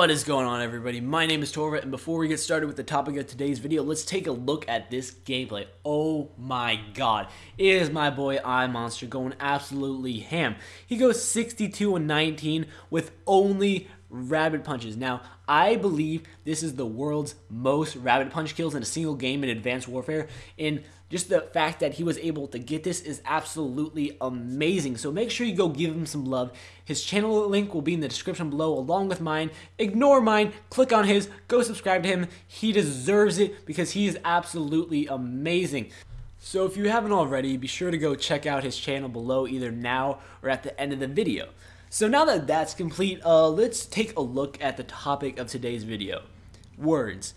What is going on everybody? My name is Torva and before we get started with the topic of today's video, let's take a look at this gameplay. Oh my god. It is my boy iMonster going absolutely ham. He goes 62 and 19 with only rabbit punches. Now, I believe this is the world's most rabbit punch kills in a single game in Advanced Warfare. And just the fact that he was able to get this is absolutely amazing. So make sure you go give him some love. His channel link will be in the description below along with mine. Ignore mine, click on his, go subscribe to him. He deserves it because he is absolutely amazing. So if you haven't already, be sure to go check out his channel below either now or at the end of the video. So now that that's complete, uh, let's take a look at the topic of today's video. Words.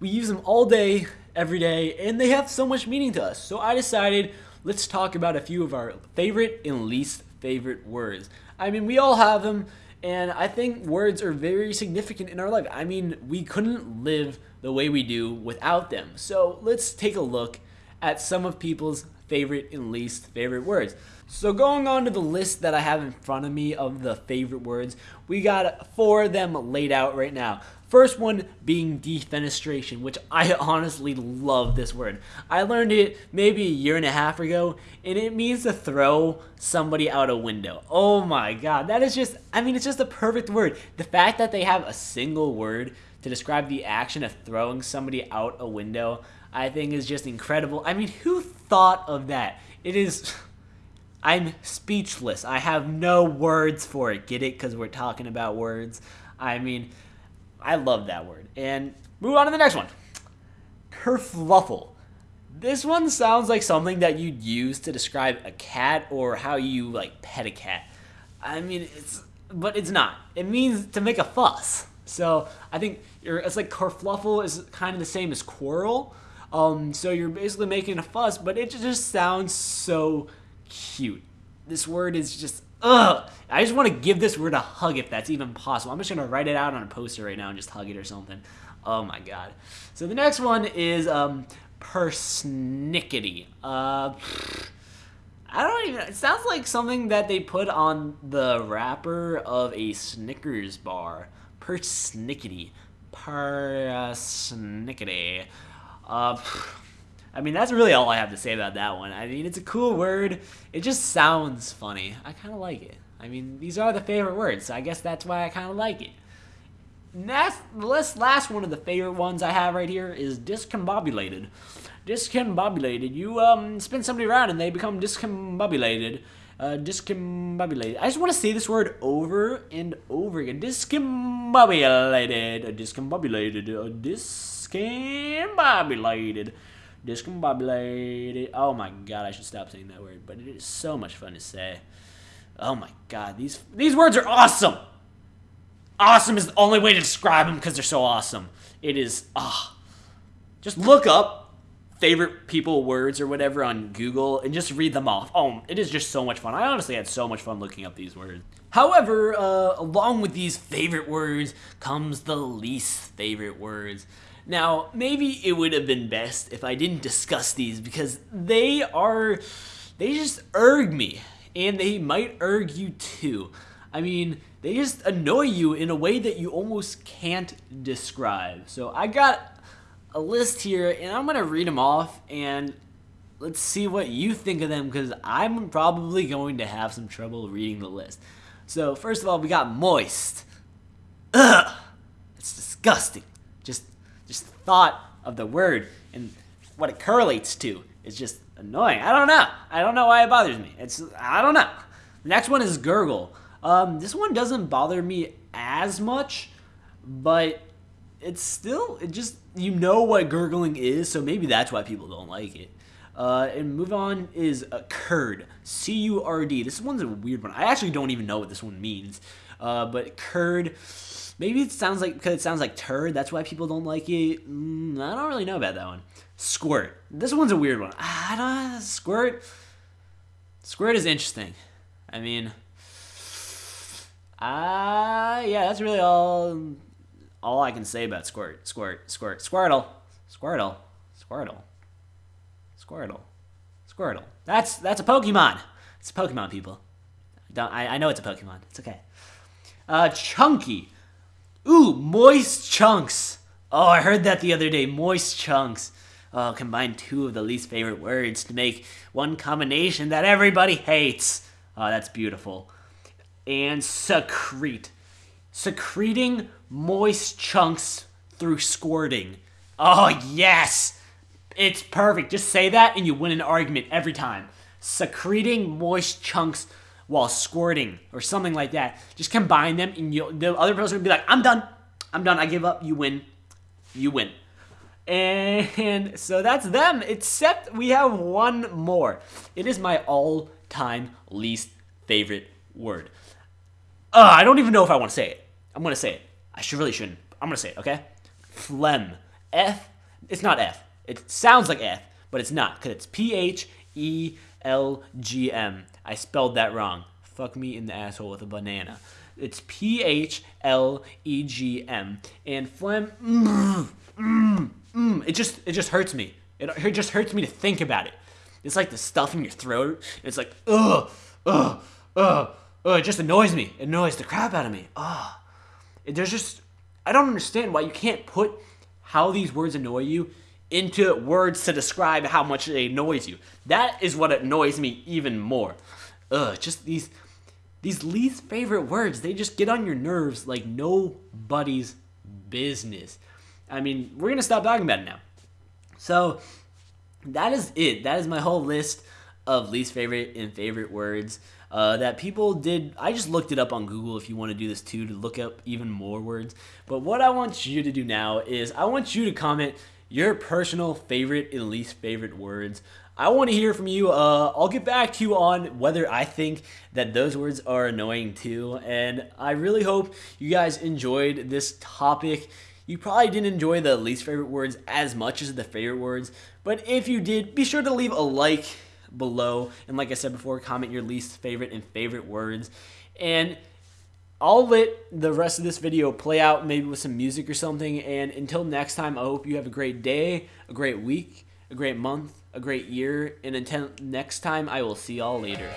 We use them all day, every day, and they have so much meaning to us. So I decided let's talk about a few of our favorite and least favorite words. I mean, we all have them, and I think words are very significant in our life. I mean, we couldn't live the way we do without them. So let's take a look at some of people's favorite and least favorite words. So going on to the list that I have in front of me of the favorite words, we got four of them laid out right now. First one being defenestration, which I honestly love this word. I learned it maybe a year and a half ago, and it means to throw somebody out a window. Oh my god, that is just, I mean, it's just a perfect word. The fact that they have a single word to describe the action of throwing somebody out a window, I think is just incredible. I mean, who thought of that? It is. I'm speechless. I have no words for it. Get it? Because we're talking about words. I mean, I love that word. And move on to the next one. Kerfluffle. This one sounds like something that you'd use to describe a cat or how you like pet a cat. I mean, it's but it's not. It means to make a fuss. So I think er, it's like kerfluffle is kind of the same as quarrel. Um, so you're basically making a fuss, but it just sounds so cute. This word is just ugh. I just want to give this word a hug if that's even possible. I'm just gonna write it out on a poster right now and just hug it or something. Oh my god. So the next one is um, persnickety. Uh, I don't even. It sounds like something that they put on the wrapper of a Snickers bar. Persnickety. Persnickety. Uh, I mean, that's really all I have to say about that one. I mean, it's a cool word. It just sounds funny. I kind of like it. I mean, these are the favorite words, so I guess that's why I kind of like it. Next, the last one of the favorite ones I have right here is discombobulated. Discombobulated. You um spin somebody around and they become discombobulated. Uh, discombobulated. I just want to say this word over and over again. Discombobulated. Discombobulated. Discombobulated discombobulated. Discombobulated. Oh my god, I should stop saying that word, but it is so much fun to say. Oh my god, these these words are awesome. Awesome is the only way to describe them because they're so awesome. It is ah. Just look up favorite people words or whatever on Google and just read them off. Oh, it is just so much fun. I honestly had so much fun looking up these words. However, uh, along with these favorite words comes the least favorite words. Now, maybe it would have been best if I didn't discuss these because they are, they just erg me. And they might erg you too. I mean, they just annoy you in a way that you almost can't describe. So I got a list here and I'm going to read them off and let's see what you think of them because I'm probably going to have some trouble reading the list. So first of all, we got moist. Ugh, it's disgusting. Just just thought of the word and what it correlates to is just annoying. I don't know. I don't know why it bothers me. It's I don't know. The next one is gurgle. Um, this one doesn't bother me as much, but it's still it just you know what gurgling is, so maybe that's why people don't like it. Uh, and move on is a curd, C U R D. This one's a weird one. I actually don't even know what this one means. Uh, but curd Maybe it sounds like because it sounds like turd. That's why people don't like it. Mm, I don't really know about that one. Squirt. This one's a weird one. I don't squirt. Squirt is interesting. I mean, ah, uh, yeah, that's really all. All I can say about squirt, squirt, squirt, squirtle, squirtle, squirtle, squirtle, squirtle. That's that's a Pokemon. It's a Pokemon, people. Don't I, I know it's a Pokemon. It's okay. Uh, chunky. Ooh, moist chunks. Oh, I heard that the other day. Moist chunks. Oh, combine two of the least favorite words to make one combination that everybody hates. Oh, that's beautiful. And secrete. Secreting moist chunks through squirting. Oh, yes! It's perfect. Just say that and you win an argument every time. Secreting moist chunks while squirting or something like that. Just combine them and you the other person will be like, I'm done. I'm done. I give up. You win. You win. And so that's them, except we have one more. It is my all-time least favorite word. Uh, I don't even know if I want to say it. I'm going to say it. I should really shouldn't. I'm going to say it, okay? Phlegm. F. It's not F. It sounds like F, but it's not because it's P H E L G M. I spelled that wrong. Fuck me in the asshole with a banana. It's P H L E G M. And phlegm. Mm, mm, mm, it just it just hurts me. It, it just hurts me to think about it. It's like the stuff in your throat. It's like ugh, ugh, ugh, ugh. It just annoys me. It annoys the crap out of me. Ugh. There's just I don't understand why you can't put how these words annoy you into words to describe how much it annoys you. That is what annoys me even more. Ugh, just these these least favorite words, they just get on your nerves like nobody's business. I mean, we're gonna stop talking about it now. So that is it. That is my whole list of least favorite and favorite words uh, that people did. I just looked it up on Google if you want to do this too to look up even more words. But what I want you to do now is I want you to comment your personal favorite and least favorite words. I want to hear from you. Uh, I'll get back to you on whether I think that those words are annoying too. And I really hope you guys enjoyed this topic. You probably didn't enjoy the least favorite words as much as the favorite words, but if you did, be sure to leave a like below. And like I said before, comment your least favorite and favorite words. And I'll let the rest of this video play out maybe with some music or something. And until next time, I hope you have a great day, a great week, a great month, a great year. And until next time, I will see y'all later.